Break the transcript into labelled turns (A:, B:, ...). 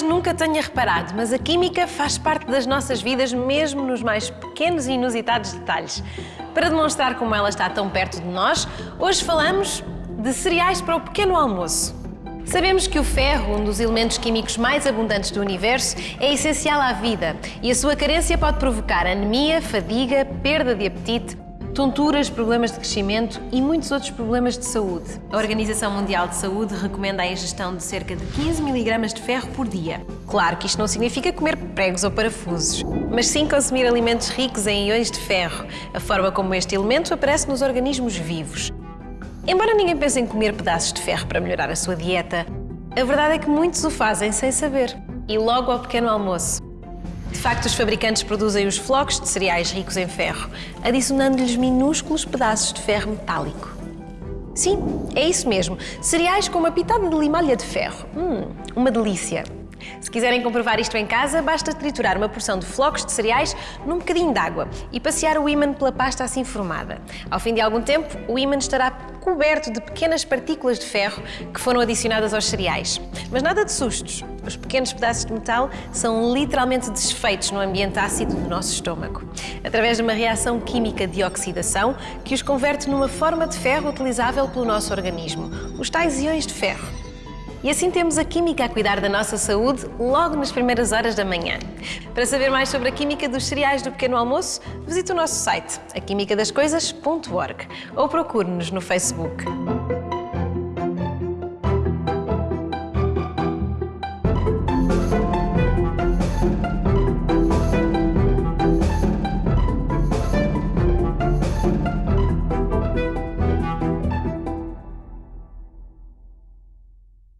A: nunca tenha reparado, mas a química faz parte das nossas vidas, mesmo nos mais pequenos e inusitados detalhes. Para demonstrar como ela está tão perto de nós, hoje falamos de cereais para o pequeno almoço. Sabemos que o ferro, um dos elementos químicos mais abundantes do universo, é essencial à vida e a sua carência pode provocar anemia, fadiga, perda de apetite, tonturas, problemas de crescimento e muitos outros problemas de saúde. A Organização Mundial de Saúde recomenda a ingestão de cerca de 15 mg de ferro por dia. Claro que isto não significa comer pregos ou parafusos, mas sim consumir alimentos ricos em íons de ferro, a forma como este elemento aparece nos organismos vivos. Embora ninguém pense em comer pedaços de ferro para melhorar a sua dieta, a verdade é que muitos o fazem sem saber, e logo ao pequeno almoço. De facto, os fabricantes produzem os flocos de cereais ricos em ferro, adicionando-lhes minúsculos pedaços de ferro metálico. Sim, é isso mesmo. Cereais com uma pitada de limalha de ferro. Hum, uma delícia. Se quiserem comprovar isto em casa, basta triturar uma porção de flocos de cereais num bocadinho de água e passear o ímã pela pasta assim formada. Ao fim de algum tempo, o ímã estará coberto de pequenas partículas de ferro que foram adicionadas aos cereais. Mas nada de sustos. Os pequenos pedaços de metal são literalmente desfeitos no ambiente ácido do nosso estômago, através de uma reação química de oxidação que os converte numa forma de ferro utilizável pelo nosso organismo, os tais íons de ferro. E assim temos a química a cuidar da nossa saúde logo nas primeiras horas da manhã. Para saber mais sobre a química dos cereais do pequeno almoço, visite o nosso site, aquimicadascoisas.org ou procure-nos no Facebook.